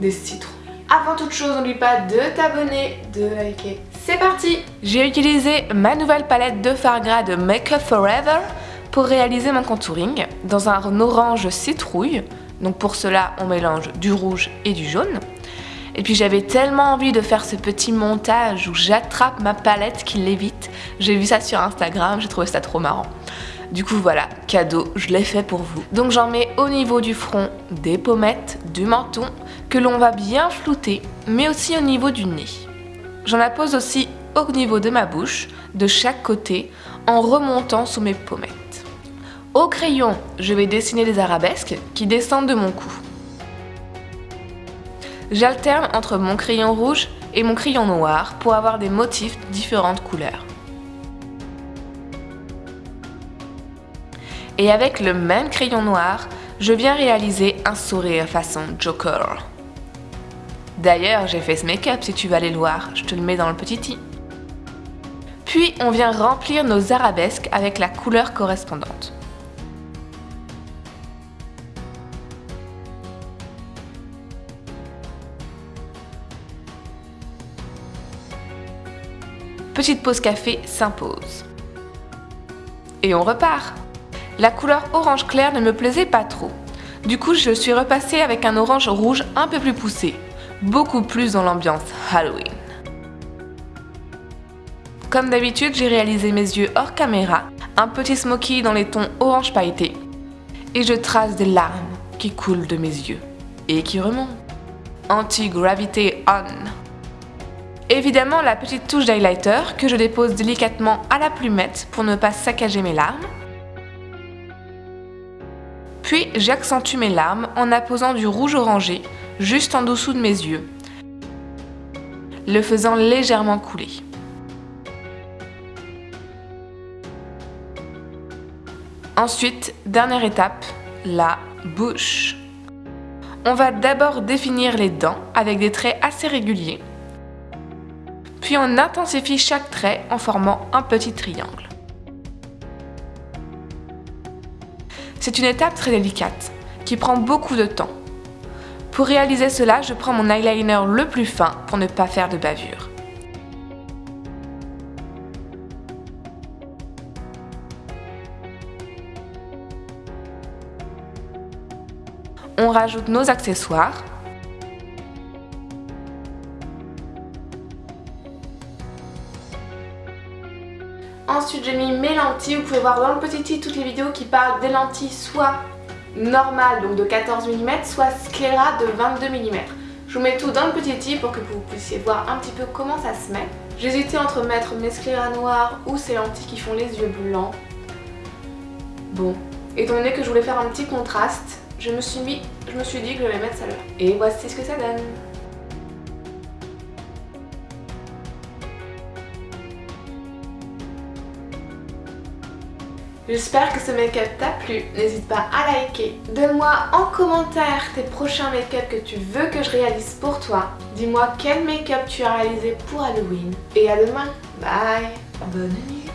des citrons. Avant toute chose, n'oublie pas de t'abonner, de liker. C'est parti J'ai utilisé ma nouvelle palette de Fargra de Make Up Forever pour réaliser mon contouring dans un orange citrouille. Donc pour cela, on mélange du rouge et du jaune. Et puis j'avais tellement envie de faire ce petit montage où j'attrape ma palette qui lévite. J'ai vu ça sur Instagram, j'ai trouvé ça trop marrant. Du coup voilà, cadeau, je l'ai fait pour vous. Donc j'en mets au niveau du front, des pommettes, du menton, que l'on va bien flouter, mais aussi au niveau du nez. J'en appose aussi au niveau de ma bouche, de chaque côté, en remontant sous mes pommettes. Au crayon, je vais dessiner des arabesques qui descendent de mon cou. J'alterne entre mon crayon rouge et mon crayon noir pour avoir des motifs de différentes couleurs. Et avec le même crayon noir, je viens réaliser un sourire façon Joker. D'ailleurs, j'ai fait ce make-up si tu veux aller le voir, je te le mets dans le petit i. Puis on vient remplir nos arabesques avec la couleur correspondante. petite pause café s'impose. Et on repart La couleur orange clair ne me plaisait pas trop. Du coup, je suis repassée avec un orange rouge un peu plus poussé, beaucoup plus dans l'ambiance Halloween. Comme d'habitude, j'ai réalisé mes yeux hors caméra, un petit smoky dans les tons orange pailleté, et je trace des larmes qui coulent de mes yeux et qui remontent. Anti-gravité on Évidemment la petite touche d'highlighter que je dépose délicatement à la plumette pour ne pas saccager mes larmes. Puis j'accentue mes larmes en apposant du rouge orangé juste en dessous de mes yeux, le faisant légèrement couler. Ensuite, dernière étape, la bouche. On va d'abord définir les dents avec des traits assez réguliers puis on intensifie chaque trait en formant un petit triangle. C'est une étape très délicate, qui prend beaucoup de temps. Pour réaliser cela, je prends mon eyeliner le plus fin pour ne pas faire de bavure. On rajoute nos accessoires, Ensuite, j'ai mis mes lentilles. Vous pouvez voir dans le petit i toutes les vidéos qui parlent des lentilles soit normales, donc de 14 mm, soit scléra de 22 mm. Je vous mets tout dans le petit i pour que vous puissiez voir un petit peu comment ça se met. J'hésitais entre mettre mes scléras noirs ou ces lentilles qui font les yeux blancs. Bon, étant donné que je voulais faire un petit contraste, je me suis, mis, je me suis dit que je vais mettre ça là. Et voici ce que ça donne. J'espère que ce make-up t'a plu, n'hésite pas à liker. Donne-moi en commentaire tes prochains make-up que tu veux que je réalise pour toi. Dis-moi quel make-up tu as réalisé pour Halloween. Et à demain, bye Bonne nuit